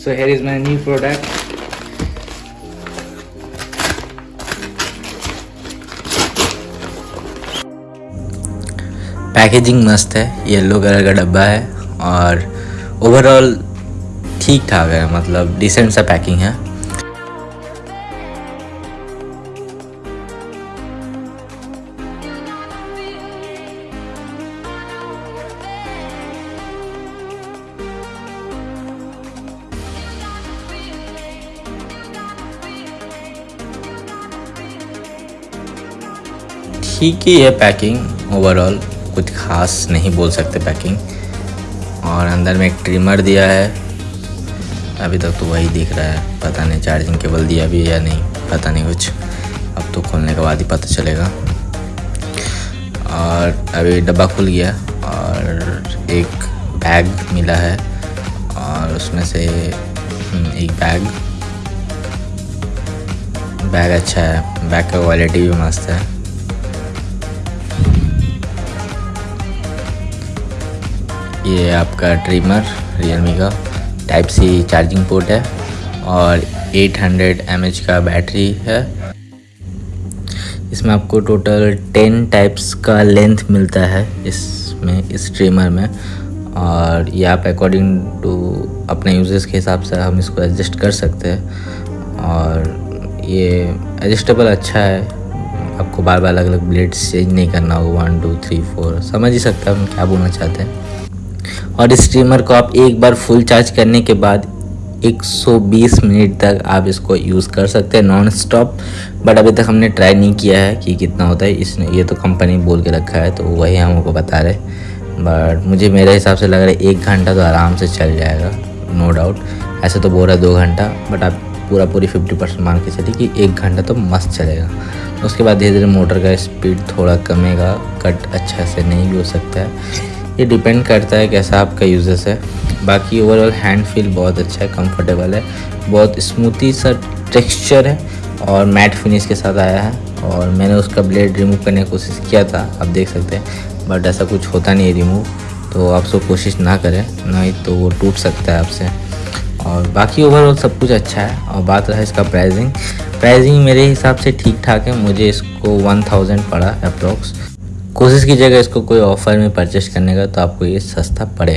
so here is my new product. Packaging मस्त है yellow colour का डब्बा है और ओवरऑल ठीक ठाक है मतलब डिसेंट सा पैकिंग है। ठीक ही है पैकिंग ओवरऑल कुछ खास नहीं बोल सकते पैकिंग और अंदर में एक ट्रिमर दिया है. अभी तक तो वही दिख रहा है. पता नहीं चार्जिंग केबल दिया भी है या नहीं. पता नहीं कुछ. अब तो खोलने के बाद ही पता चलेगा. और अभी डब्बा खुल गया. और एक बैग मिला है. और उसमें से हम्म, एक बैग बैग अच्छा है. बैग का क्वालिटी भी मस्त है. ये आपका ट्रिमर रियलमी का। टाइप सी चार्जिंग पोर्ट है और 800 हंड्रेड का बैटरी है। इसमें आपको टोटल 10 टाइप्स का लेंथ मिलता है इसमें, इस ट्रिमर में। और ये आप अकॉर्डिंग टू अपने यूज़र्स के हिसाब से हम इसको एडजस्ट कर सकते हैं। और ये एडजस्टेबल अच्छा है। आपको बार बार अलग अलग ब्लेड्स चेंज नहीं करना होगा। वन टू थ्री फोर समझ ही सकते हैं हम क्या बोलना चाहते हैं। और इस स्ट्रीमर को आप एक बार फुल चार्ज करने के बाद 120 मिनट तक आप इसको यूज़ कर सकते हैं नॉन स्टॉप बट अभी तक हमने ट्राई नहीं किया है कि कितना होता है। इसने, ये तो कंपनी बोल के रखा है तो वही हमको बता रहे बट मुझे मेरे हिसाब से लग रहा है एक घंटा तो आराम से चल जाएगा नो डाउट ऐसे तो बोल रहा है दो घंटा बट आप पूरा पूरी फिफ्टी परसेंट मान के चलिए कि एक घंटा तो मस्त चलेगा। उसके बाद धीरे धीरे मोटर का स्पीड थोड़ा कमेगा कट अच्छा से नहीं भी हो सकता है। ये डिपेंड करता है कैसा आपका यूजेस है। बाकी ओवरऑल हैंड फील बहुत अच्छा है कंफर्टेबल है। बहुत स्मूथी सा टेक्सचर है और मैट फिनिश के साथ आया है और मैंने उसका ब्लेड रिमूव करने की कोशिश किया था, आप देख सकते हैं। बट ऐसा कुछ होता नहीं है रिमूव तो आप सब कोशिश ना करें, नहीं तो वो टूट सकता है आपसे। और बाकी ओवरऑल सब कुछ अच्छा है। और बात रहा इसका प्राइसिंग प्राइसिंग मेरे हिसाब से ठीक ठाक है, मुझे इसको वन थाउज़ेंड पड़ा अप्रोक्स कोशिश कीजिएगा इसको कोई ऑफ़र में परचेस करने का तो आपको ये सस्ता पड़ेगा।